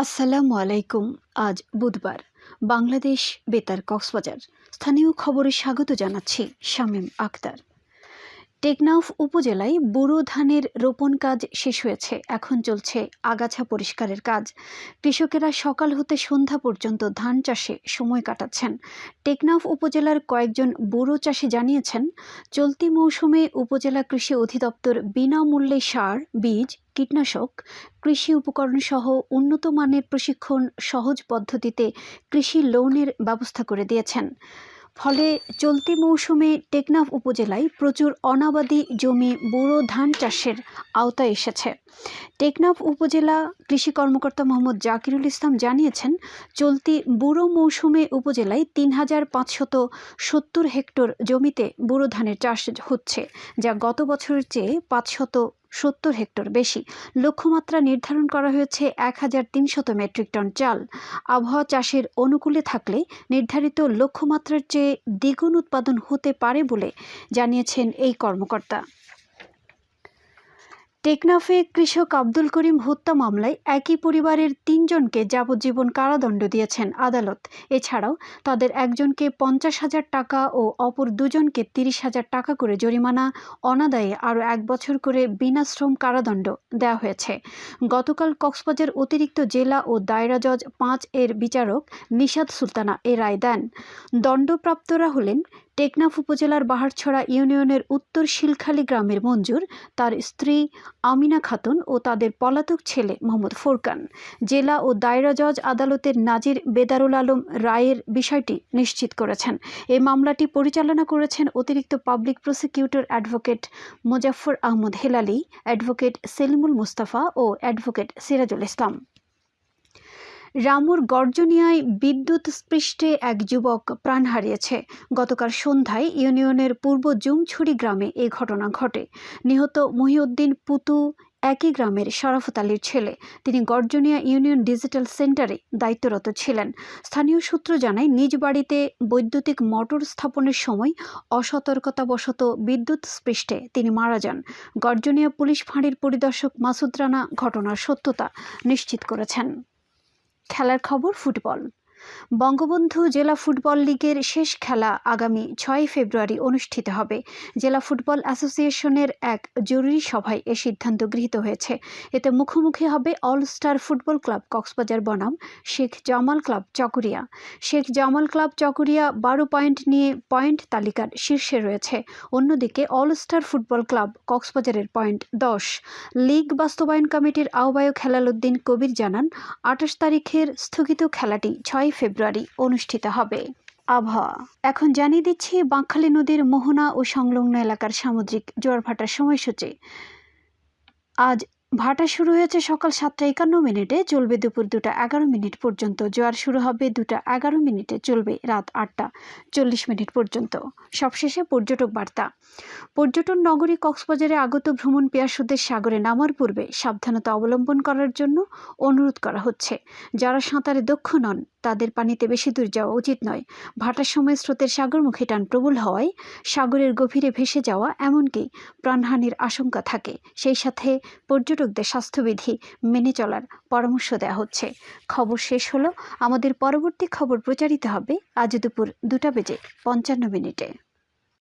আসসালামু আলাইকুম আজ বুধবার। বাংলাদেশ বেতার কক্সবাজার। স্থানীয় খবরে স্বাগত জানাচ্ছি শামীম আক্তার। টেকনাফ উপজেলায় বোরো ধানের রোপণ কাজ শেষ হয়েছে। এখন চলছে আগাছা পরিষ্কারের কাজ। কৃষকেরা সকাল হতে সন্ধ্যা পর্যন্ত ধান চাষে সময় কাটাচ্ছেন। টেকনাফ উপজেলার কয়েকজন বোরো চাষি জানিয়েছেন, চলতি মৌসুমে উপজেলা কৃষি অধিদপ্তর বিনামূল্যে সার, বীজ, কীটনাশক, কৃষি উপকরণ সহ উন্নত মানের প্রশিক্ষণ সহজ পদ্ধতিতে কৃষি লোনের ব্যবস্থা করে দিয়েছেন। ফলে চলতি মৌসুমে টেকনাফ উপজেলায় প্রচুর অনাবাদি জমি বোরো ধান চাষের আওতায় এসেছে। টেকনাফ উপজেলা কৃষি কর্মকর্তা মোহাম্মদ জাকিরুল ইসলাম জানিয়েছেন, চলতি বুড়ো মৌসুমে উপজেলায় তিন হাজার পাঁচশত সত্তর হেক্টর জমিতে বুড়ো ধানের চাষ হচ্ছে, যা গত বছরের চেয়ে পাঁচশত সত্তর হেক্টর বেশি। লক্ষ্যমাত্রা নির্ধারণ করা হয়েছে এক হাজার তিনশত মেট্রিক টন চাল। আবহাওয়া চাষের অনুকূলে থাকলে নির্ধারিত লক্ষ্যমাত্রার চেয়ে দ্বিগুণ উৎপাদন হতে পারে বলে জানিয়েছেন এই কর্মকর্তা। টেকনাফে কৃষক আব্দুল করিম হত্যা মামলায় একই পরিবারের তিনজনকে যাবজ্জীবন কারাদণ্ড দিয়েছেন আদালত। এছাড়াও তাদের একজনকে পঞ্চাশ হাজার টাকা ও অপর দুজনকে তিরিশ হাজার টাকা করে জরিমানা, অনাদায়ে আরও এক বছর করে বিনাশ্রম কারাদণ্ড দেওয়া হয়েছে। গতকাল কক্সবাজার অতিরিক্ত জেলা ও দায়রা জজ পাঁচ এর বিচারক নিশাদ সুলতানা এ রায় দেন। দণ্ডপ্রাপ্তরা হলেন টেকনাফ উপজেলার বাহারছড়া ইউনিয়নের উত্তর শিলখালী গ্রামের মঞ্জুর, তার স্ত্রী আমিনা খাতুন ও তাদের পলাতক ছেলে মোহাম্মদ ফোরকান। জেলা ও দায়রা জজ আদালতের নাজির বেদারুল আলম রায়ের বিষয়টি নিশ্চিত করেছেন। এই মামলাটি পরিচালনা করেছেন অতিরিক্ত public prosecutor advocate Mozaffar Ahmad Helali, advocate Selimul Mustafa ও অ্যাডভোকেট সিরাজুল ইসলাম। রামুর গর্জনিয়ায় বিদ্যুৎ স্পৃষ্টে এক যুবক প্রাণ হারিয়েছে। গতকাল সন্ধ্যায় ইউনিয়নের পূর্ব জুমছড়ি গ্রামে এ ঘটনা ঘটে। নিহত মহিউদ্দিন পুতু একই গ্রামের শরাফত আলীর ছেলে। তিনি গর্জনিয়া ইউনিয়ন ডিজিটাল সেন্টারে দায়িত্বরত ছিলেন। স্থানীয় সূত্র জানায়, নিজ বাড়িতে বৈদ্যুতিক মোটর স্থাপনের সময় অসতর্কতাবশত বিদ্যুৎ স্পৃষ্টে তিনি মারা যান। গর্জনিয়া পুলিশ ফাঁড়ির পরিদর্শক মাসুদ রানা ঘটনার সত্যতা নিশ্চিত করেছেন। খেলার খবর ফুটবল। বঙ্গবন্ধু জেলা ফুটবল লীগের শেষ খেলা আগামী ছয় ফেব্রুয়ারি অনুষ্ঠিত হবে। জেলা ফুটবল অ্যাসোসিয়েশনের এক জরুরি সভায় এ সিদ্ধান্ত গৃহীত হয়েছে। এতে মুখোমুখি হবে all star football club Cox's Bazar বনাম, শেখ জামাল ক্লাব চকরিয়া। শেখ জামাল ক্লাব চকরিয়া বারো পয়েন্ট নিয়ে পয়েন্ট তালিকার শীর্ষে রয়েছে। অন্যদিকে অল স্টার ফুটবল ক্লাব কক্সবাজারের পয়েন্ট দশ। লীগ বাস্তবায়ন কমিটির আহ্বায়ক হেলালুদ্দিন কবির জানান, আঠাশ তারিখের স্থগিত খেলাটি ছয় ফেব্রুয়ারি অনুষ্ঠিত হবে। আবহাওয়া। এখন জানিয়ে দিচ্ছি, বাঁকখালী নদীর মোহনা ও সংলগ্ন এলাকার সামুদ্রিক জোয়ারভাটার সময়সূচি। আজ ভাটা শুরু হয়েছে সকাল সাতটা একান্ন মিনিটে, চলবে দুপুর দুটা এগারো মিনিট পর্যন্ত, জোয়ার শুরু হবে দুটা এগারো মিনিটে, চলবে রাত আটটা চল্লিশ মিনিট পর্যন্ত। সবশেষে পর্যটক বার্তা। পর্যটন নগরী কক্সবাজারে আগত ভ্রমণ পেয়াসুদের সাগরে নামার পূর্বে সাবধানতা অবলম্বন করার জন্য অনুরোধ করা হচ্ছে। যারা সাঁতারে দক্ষ নন, তাদের পানিতে বেশি দূর যাওয়া উচিত নয়। ভাটার সময় স্রোতের সাগরমুখী টান প্রবল হওয়ায় সাগরের গভীরে ভেসে যাওয়া এমনকি প্রাণহানির আশঙ্কা থাকে। সেই সাথে পর্যটকদের স্বাস্থ্যবিধি মেনে চলার পরামর্শ দেওয়া হচ্ছে। খবর শেষ হলো, আমাদের পরবর্তী খবর প্রচারিত হবে আজ দুপুর দুটা বেজে পঞ্চান্ন মিনিটে।